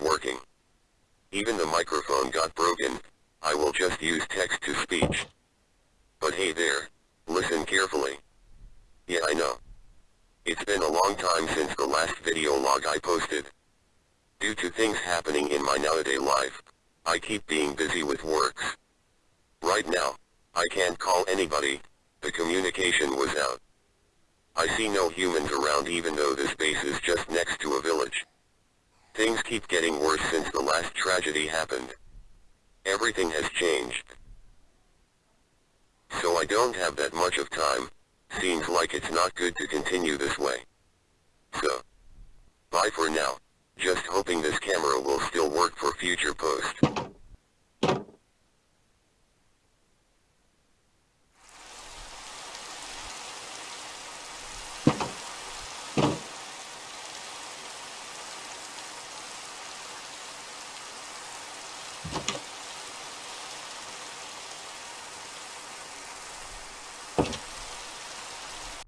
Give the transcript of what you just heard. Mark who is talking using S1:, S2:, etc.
S1: working. Even the microphone got broken, I will just use text to speech. But hey there, listen carefully. Yeah I know. It's been a long time since the last video log I posted. Due to things happening in my nowadays life, I keep being busy with works. Right now, I can't call anybody, the communication was out. I see no humans around even though this base is just next to a village. Things keep getting worse since the last tragedy happened. Everything has changed. So I don't have that much of time, seems like it's not good to continue this way. So, bye for now, just hoping this camera will still work for future posts.
S2: You